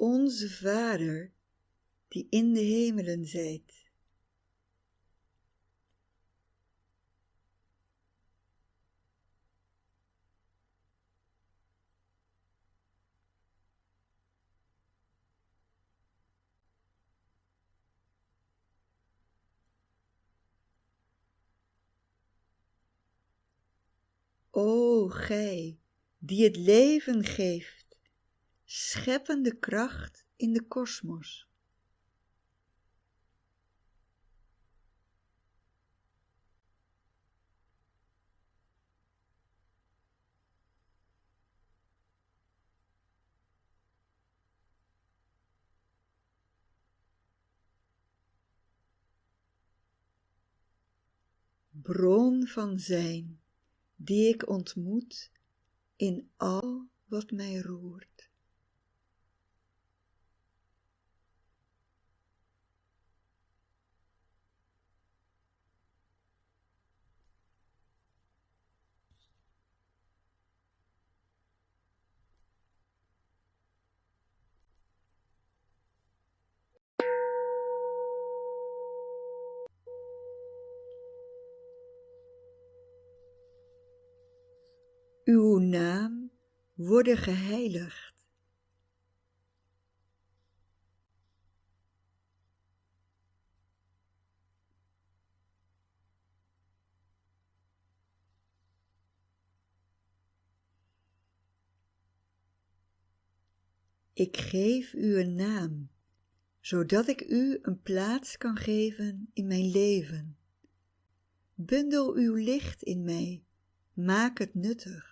Onze Vader, die in de hemelen zijt. O Gij, die het leven geeft, scheppende kracht in de kosmos. Bron van zijn die ik ontmoet in al wat mij roert. Uw naam worden geheiligd. Ik geef u een naam, zodat ik u een plaats kan geven in mijn leven. Bundel uw licht in mij, maak het nuttig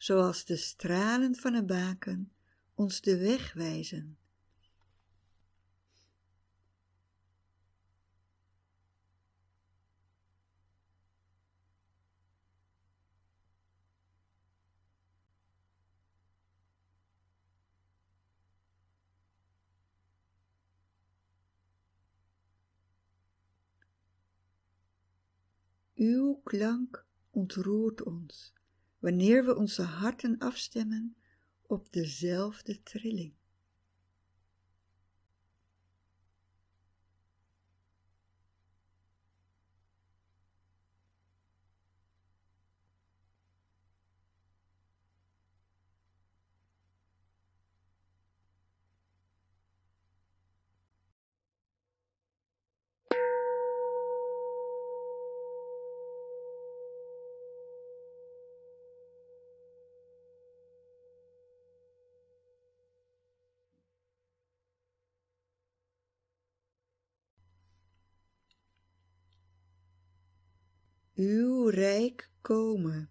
zoals de stralen van een baken ons de weg wijzen. Uw klank ontroert ons wanneer we onze harten afstemmen op dezelfde trilling. Uw rijk komen.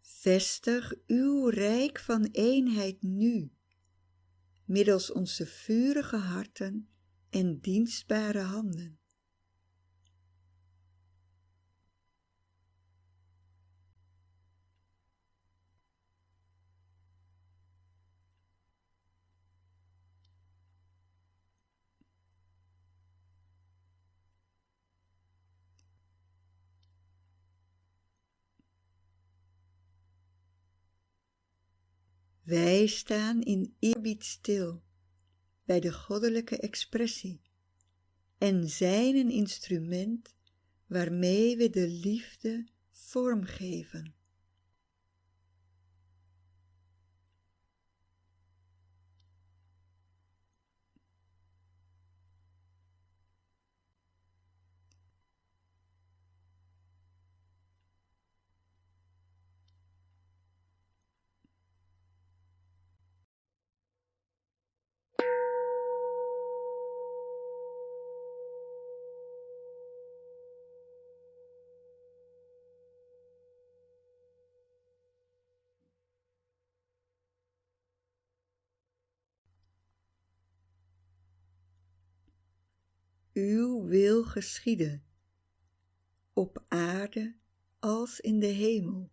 Vestig uw rijk van eenheid nu, middels onze vurige harten en dienstbare handen. Wij staan in eerbied stil bij de goddelijke expressie en zijn een instrument waarmee we de liefde vormgeven. Uw wil geschieden, op aarde als in de hemel.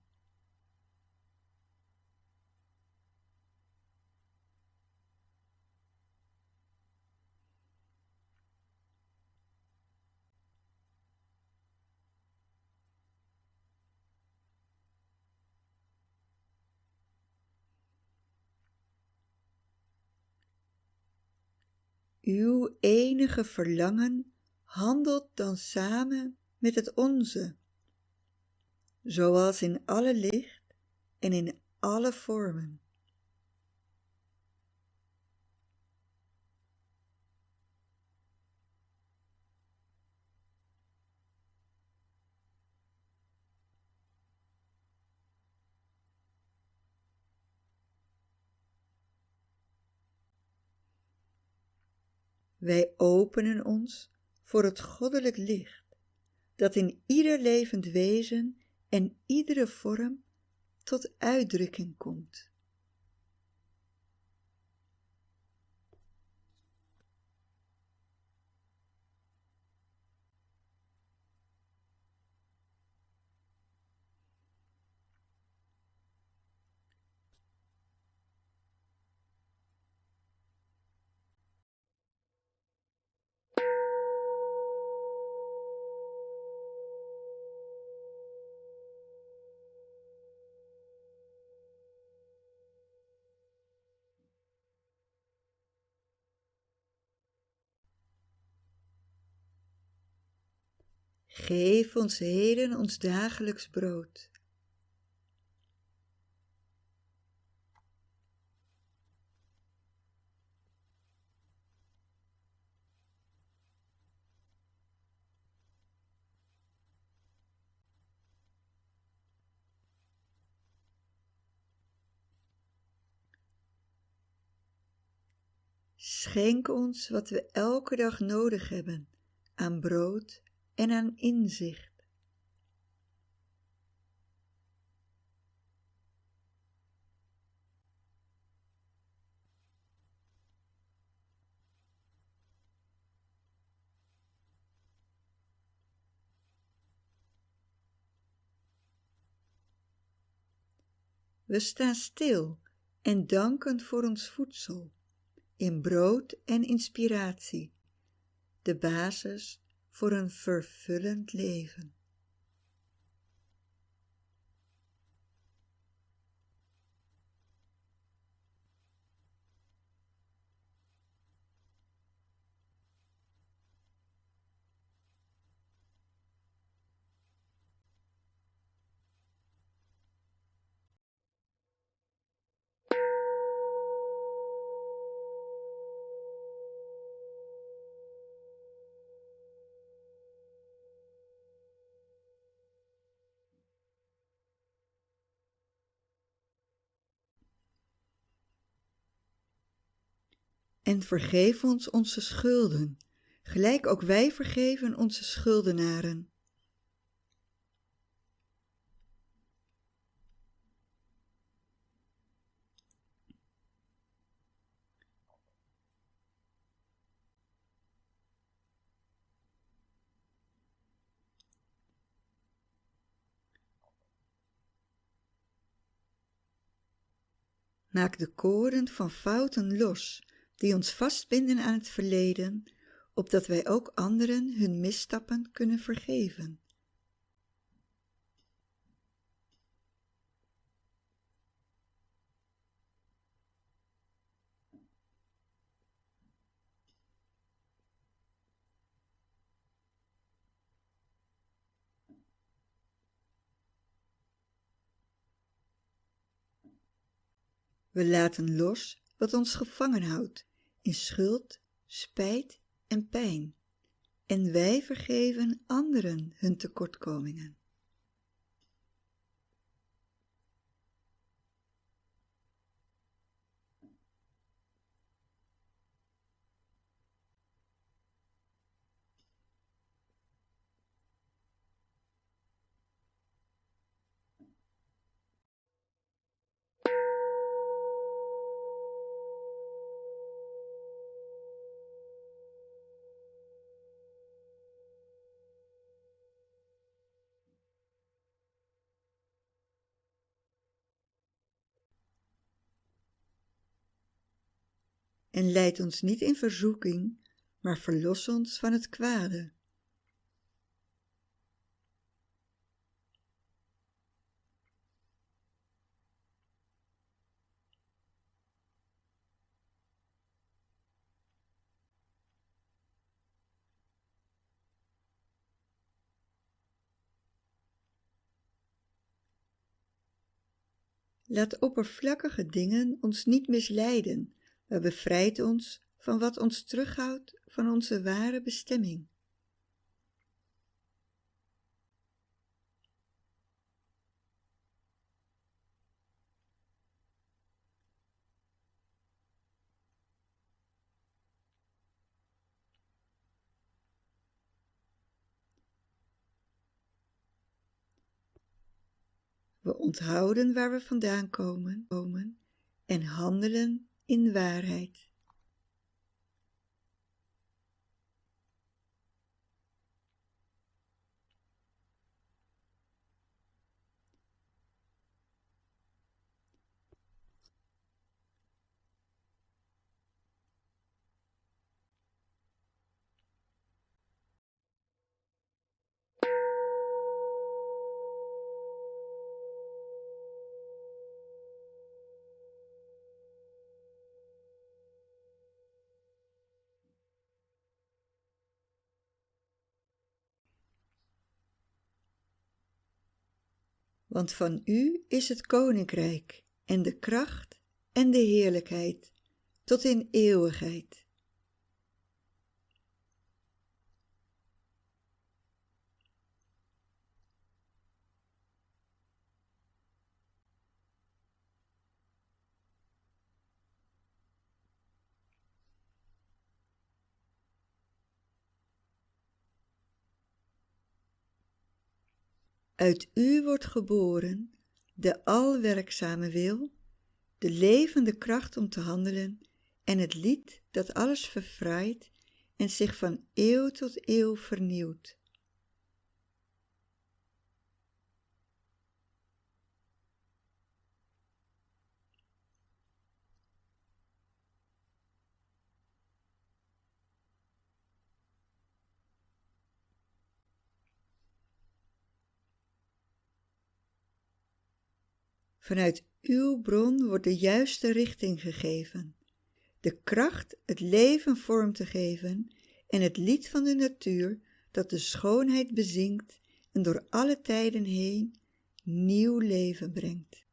Uw enige verlangen handelt dan samen met het onze, zoals in alle licht en in alle vormen. Wij openen ons voor het goddelijk licht, dat in ieder levend wezen en iedere vorm tot uitdrukking komt. Geef ons heden ons dagelijks brood. Schenk ons wat we elke dag nodig hebben aan brood en aan inzicht. We staan stil en danken voor ons voedsel, in brood en inspiratie, de basis voor een vervullend leven. En vergeef ons onze schulden, gelijk ook wij vergeven onze schuldenaren. Maak de koren van fouten los die ons vastbinden aan het verleden, opdat wij ook anderen hun misstappen kunnen vergeven. We laten los wat ons gevangen houdt in schuld, spijt en pijn. En wij vergeven anderen hun tekortkomingen. en leid ons niet in verzoeking, maar verlos ons van het kwade. Laat oppervlakkige dingen ons niet misleiden, maar bevrijd ons van wat ons terughoudt van onze ware bestemming. We onthouden waar we vandaan komen en handelen in waarheid. Want van u is het koninkrijk en de kracht en de heerlijkheid tot in eeuwigheid. Uit u wordt geboren de alwerkzame wil, de levende kracht om te handelen en het lied dat alles verfraait en zich van eeuw tot eeuw vernieuwt. Vanuit uw bron wordt de juiste richting gegeven, de kracht het leven vorm te geven en het lied van de natuur dat de schoonheid bezingt en door alle tijden heen nieuw leven brengt.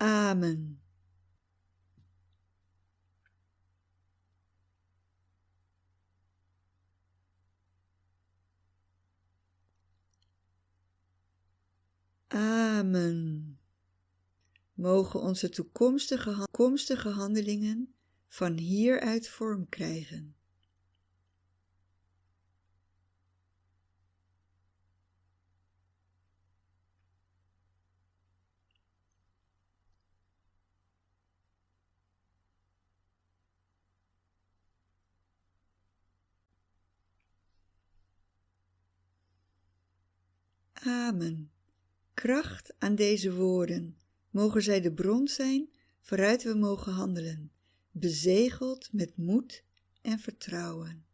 Amen. Amen. Mogen onze toekomstige, toekomstige handelingen van hieruit vorm krijgen. Amen. Kracht aan deze woorden. Mogen zij de bron zijn waaruit we mogen handelen, bezegeld met moed en vertrouwen.